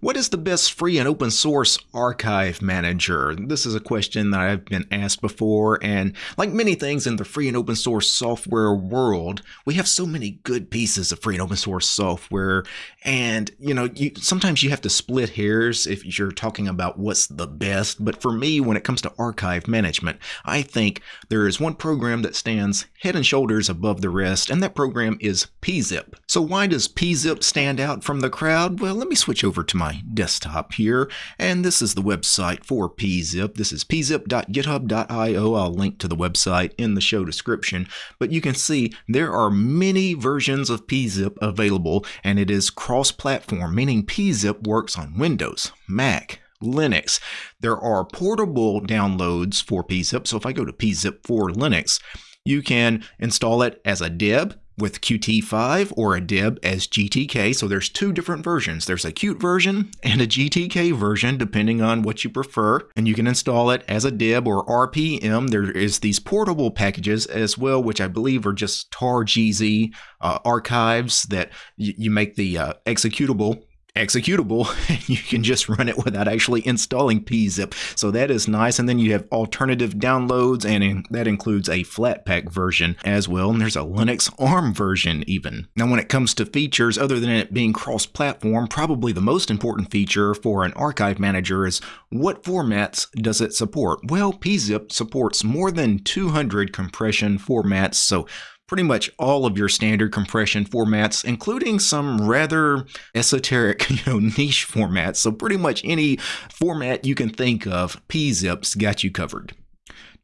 What is the best free and open source archive manager? This is a question that I've been asked before, and like many things in the free and open source software world, we have so many good pieces of free and open source software, and you know, you, sometimes you have to split hairs if you're talking about what's the best. But for me, when it comes to archive management, I think there is one program that stands head and shoulders above the rest, and that program is PeaZip. So why does PeaZip stand out from the crowd? Well, let me switch over to my desktop here, and this is the website for PeaZip. This is peazip.github.io. I'll link to the website in the show description, but you can see there are many versions of PeaZip available, and it is cross-platform, meaning PeaZip works on Windows, Mac, Linux. There are portable downloads for PeaZip, so if I go to PeaZip for Linux, you can install it as a deb with Qt5 or a deb as GTK. So there's two different versions. There's a Qt version and a GTK version, depending on what you prefer. And you can install it as a deb or RPM. There is these portable packages as well, which I believe are just tar.gz uh, archives that you make the uh, executable executable you can just run it without actually installing PeaZip. So that is nice. And then you have alternative downloads and in, that includes a flatpak version as well. And there's a linux arm version even. Now when it comes to features other than it being cross-platform probably the most important feature for an archive manager is what formats does it support? Well PeaZip supports more than 200 compression formats so pretty much all of your standard compression formats, including some rather esoteric, you know, niche formats. So pretty much any format you can think of, PeaZip's got you covered.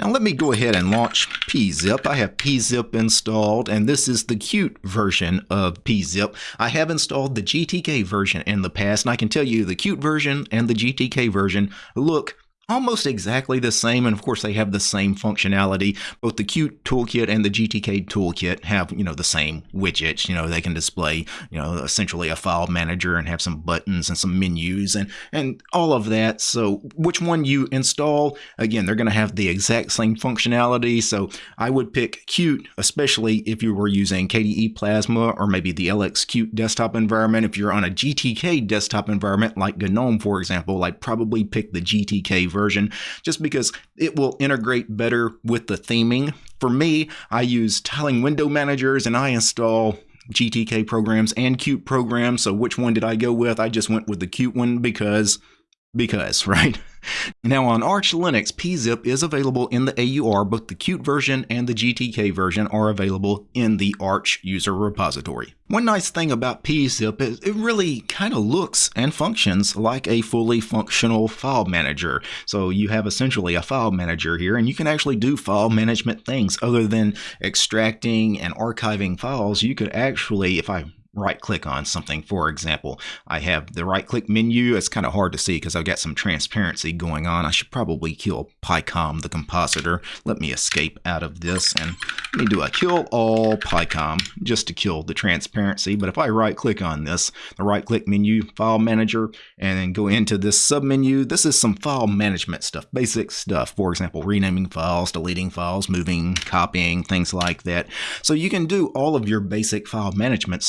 Now let me go ahead and launch PeaZip. I have PeaZip installed and this is the Qt version of PeaZip. I have installed the GTK version in the past and I can tell you the Qt version and the GTK version look almost exactly the same. And of course, they have the same functionality. Both the Qt toolkit and the GTK toolkit have, you know, the same widgets. You know, they can display, you know, essentially a file manager and have some buttons and some menus and, and all of that. So which one you install, again, they're going to have the exact same functionality. So I would pick Qt, especially if you were using KDE Plasma or maybe the LX Qt desktop environment. If you're on a GTK desktop environment like GNOME, for example, I'd probably pick the GTK version version just because it will integrate better with the theming. For me, I use tiling window managers and I install GTK programs and Qt programs. So which one did I go with? I just went with the Qt one because because, right? Now on Arch Linux, PeaZip is available in the AUR, both the Qt version and the GTK version are available in the Arch user repository. One nice thing about PeaZip is it really kind of looks and functions like a fully functional file manager. So you have essentially a file manager here and you can actually do file management things other than extracting and archiving files. You could actually, if I right click on something. For example, I have the right click menu. It's kind of hard to see because I've got some transparency going on. I should probably kill picom, the compositor. Let me escape out of this and let me do a kill all picom just to kill the transparency. But if I right click on this, the right click menu, file manager, and then go into this sub menu, this is some file management stuff, basic stuff. For example, renaming files, deleting files, moving, copying, things like that. So you can do all of your basic file management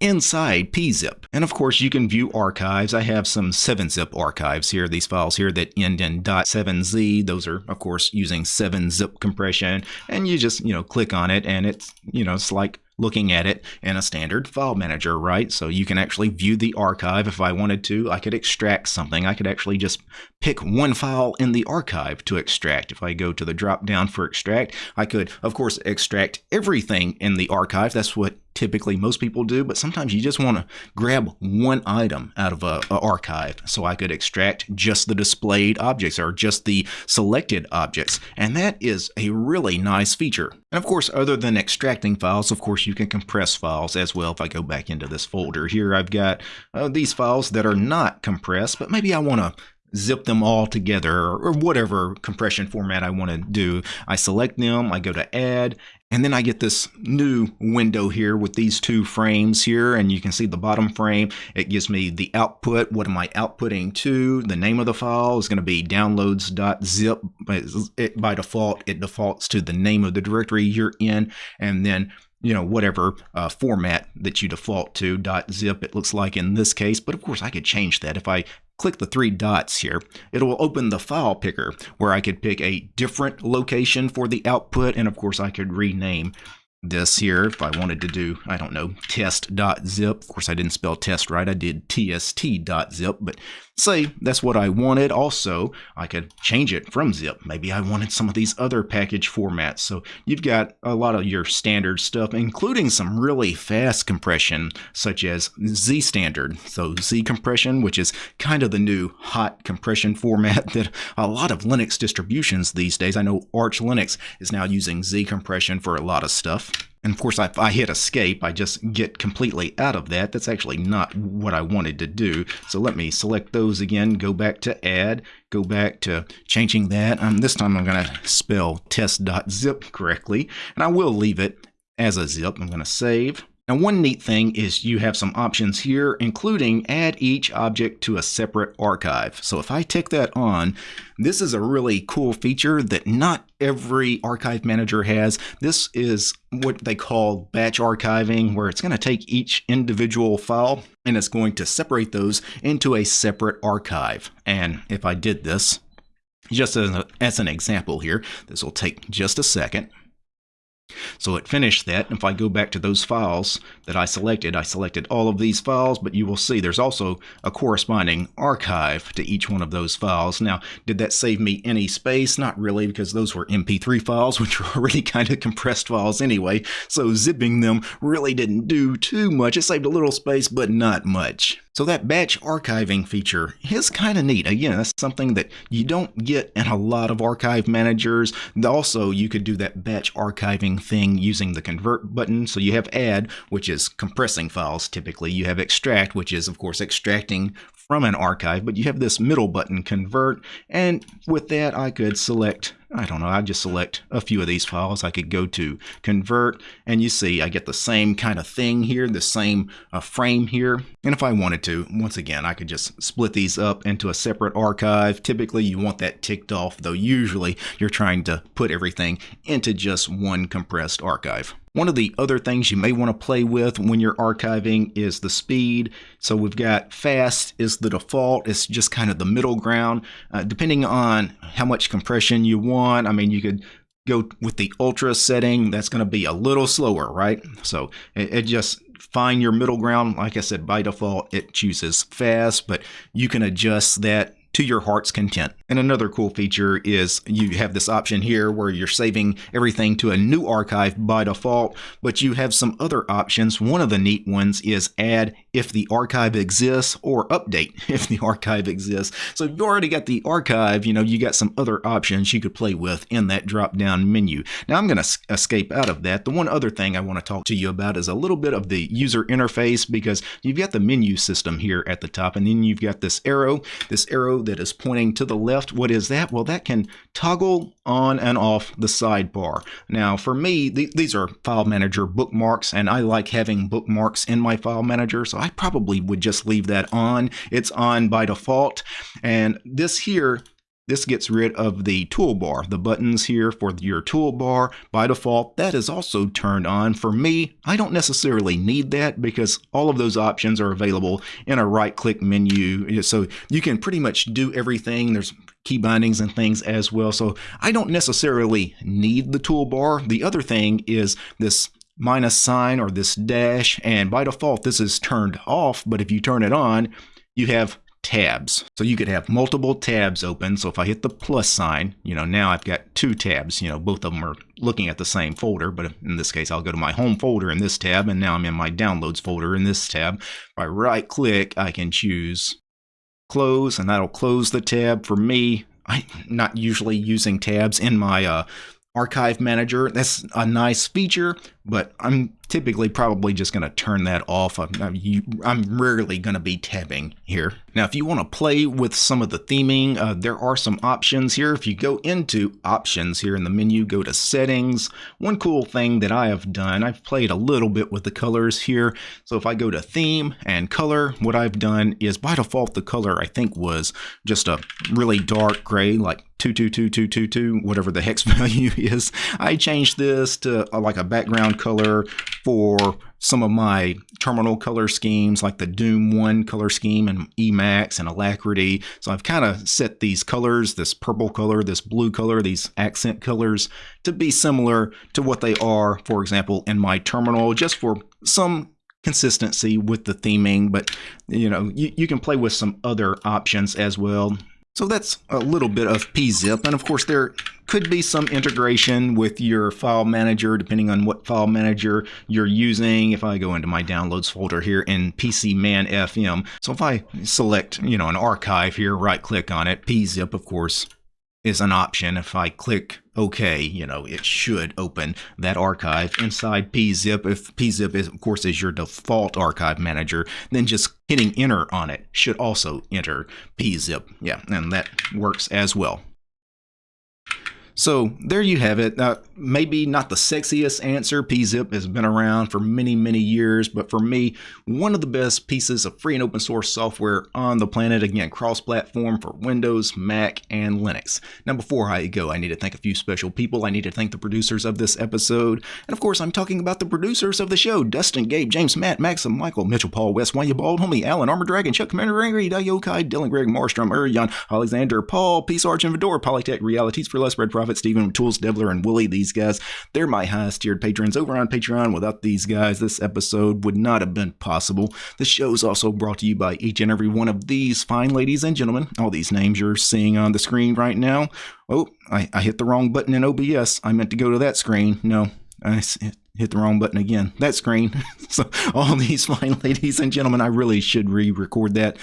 inside PeaZip. And of course, you can view archives. I have some 7-zip archives here, these files here that end in .7z. Those are, of course, using 7-zip compression. And you just, you know, click on it and it's, you know, it's like looking at it in a standard file manager, right? So you can actually view the archive if I wanted to. I could extract something. I could actually just pick one file in the archive to extract. If I go to the drop down for extract, I could, of course, extract everything in the archive. That's what typically most people do, but sometimes you just want to grab one item out of a, a, archive. So I could extract just the displayed objects or just the selected objects. And that is a really nice feature. And of course, other than extracting files, of course, you can compress files as well. If I go back into this folder here, I've got uh, these files that are not compressed, but maybe I want to zip them all together or whatever compression format I want to do. I select them, I go to add, and then I get this new window here with these two frames here, and you can see the bottom frame. It gives me the output. What am I outputting to? The name of the file is going to be downloads.zip. By default, it defaults to the name of the directory you're in, and then you know, whatever uh, format that you default to, .zip it looks like in this case, but of course I could change that. If I click the three dots here, it will open the file picker where I could pick a different location for the output, and of course I could rename this here if I wanted to do, I don't know, test.zip. Of course, I didn't spell test right. I did tst.zip, but say that's what I wanted. Also, I could change it from zip. Maybe I wanted some of these other package formats. So you've got a lot of your standard stuff, including some really fast compression, such as Z standard. So Z compression, which is kind of the new hot compression format that a lot of Linux distributions these days. I know Arch Linux is now using Z compression for a lot of stuff. And of course, if I hit escape, I just get completely out of that. That's actually not what I wanted to do. So let me select those again, go back to add, go back to changing that. Um, this time I'm going to spell test.zip correctly, and I will leave it as a zip. I'm going to save. Now one neat thing is you have some options here, including add each object to a separate archive. So if I tick that on, this is a really cool feature that not every archive manager has. This is what they call batch archiving, where it's going to take each individual file and it's going to separate those into a separate archive. And if I did this, just as, a, as an example here, this will take just a second. So it finished that. If I go back to those files that I selected, I selected all of these files, but you will see there's also a corresponding archive to each one of those files. Now, did that save me any space? Not really, because those were MP3 files, which were already kind of compressed files anyway. So zipping them really didn't do too much. It saved a little space, but not much. So that batch archiving feature is kind of neat. Again, that's something that you don't get in a lot of archive managers. Also, you could do that batch archiving thing using the convert button. So you have add, which is compressing files typically. You have extract, which is of course extracting from an archive, but you have this middle button convert. And with that, I could select I don't know, I just select a few of these files. I could go to convert and you see I get the same kind of thing here, the same uh, frame here. And if I wanted to, once again, I could just split these up into a separate archive. Typically you want that ticked off, though usually you're trying to put everything into just one compressed archive. One of the other things you may want to play with when you're archiving is the speed. So we've got fast is the default. It's just kind of the middle ground. Uh, depending on how much compression you want, I mean, you could go with the ultra setting. That's going to be a little slower, right? So it, it just find your middle ground. Like I said, by default, it chooses fast, but you can adjust that to your heart's content. And another cool feature is you have this option here where you're saving everything to a new archive by default, but you have some other options. One of the neat ones is add if the archive exists or update if the archive exists. So if you already got the archive, you know, you got some other options you could play with in that drop down menu. Now I'm going to escape out of that. The one other thing I want to talk to you about is a little bit of the user interface because you've got the menu system here at the top and then you've got this arrow, this arrow that is pointing to the left. What is that? Well, that can toggle on and off the sidebar. Now, for me, th these are file manager bookmarks, and I like having bookmarks in my file manager, so I probably would just leave that on. It's on by default. And this here this gets rid of the toolbar, the buttons here for your toolbar. By default, that is also turned on. For me, I don't necessarily need that because all of those options are available in a right-click menu. So you can pretty much do everything. There's key bindings and things as well. So I don't necessarily need the toolbar. The other thing is this minus sign or this dash, and by default, this is turned off, but if you turn it on, you have tabs. So you could have multiple tabs open. So if I hit the plus sign, you know, now I've got two tabs, you know, both of them are looking at the same folder, but in this case, I'll go to my home folder in this tab, and now I'm in my downloads folder in this tab. If I right click, I can choose close, and that'll close the tab for me. I'm not usually using tabs in my uh, archive manager. That's a nice feature, but I'm typically probably just going to turn that off. I'm, I'm rarely going to be tabbing here. Now, if you want to play with some of the theming, uh, there are some options here. If you go into options here in the menu, go to settings. One cool thing that I have done, I've played a little bit with the colors here. So if I go to theme and color, what I've done is by default, the color I think was just a really dark gray, like 2222222, whatever the hex value is. I changed this to uh, like a background background color for some of my terminal color schemes like the Doom 1 color scheme and Emacs and Alacritty. So I've kind of set these colors, this purple color, this blue color, these accent colors to be similar to what they are, for example, in my terminal, just for some consistency with the theming, but you know, you, you can play with some other options as well. So that's a little bit of PeaZip, and of course there could be some integration with your file manager depending on what file manager you're using. If I go into my downloads folder here in PCMan FM, so if I select, you know, an archive here, right click on it, PeaZip of course is an option. If I click OK, you know, it should open that archive inside PeaZip. If PeaZip is, of course, is your default archive manager, then just hitting enter on it should also enter PeaZip. Yeah, and that works as well. So there you have it. Uh, maybe not the sexiest answer. PeaZip has been around for many, many years, but for me, one of the best pieces of free and open source software on the planet. Again, cross-platform for Windows, Mac, and Linux. Now, before I go, I need to thank a few special people. I need to thank the producers of this episode. And of course, I'm talking about the producers of the show. Dustin, Gabe, James, Matt, Maxim, Michael, Mitchell, Paul, West, Wanya Bald, Homie, Alan, Armor Dragon, Chuck, Commander Angry, Yokai, Dylan, Greg, Marstrom, Urian, Alexander, Paul, Peace Arch, and Vidor, Polytech, Realities for Less Red Prophet, Stephen, Tools, Devler, and Willie. These guys, they're my highest tiered patrons over on Patreon. Without these guys, this episode would not have been possible. The show is also brought to you by each and every one of these fine ladies and gentlemen. All these names you're seeing on the screen right now. Oh, I, I hit the wrong button in OBS. I meant to go to that screen. No, I hit the wrong button again. That screen. so all these fine ladies and gentlemen, I really should re-record that.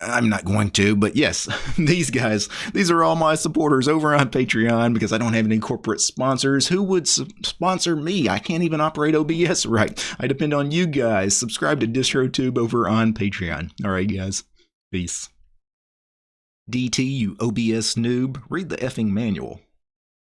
I'm not going to, but yes, these guys, these are all my supporters over on Patreon because I don't have any corporate sponsors. Who would sponsor me? I can't even operate OBS right. I depend on you guys. Subscribe to DistroTube over on Patreon. All right, guys. Peace. DT, you OBS noob, read the effing manual.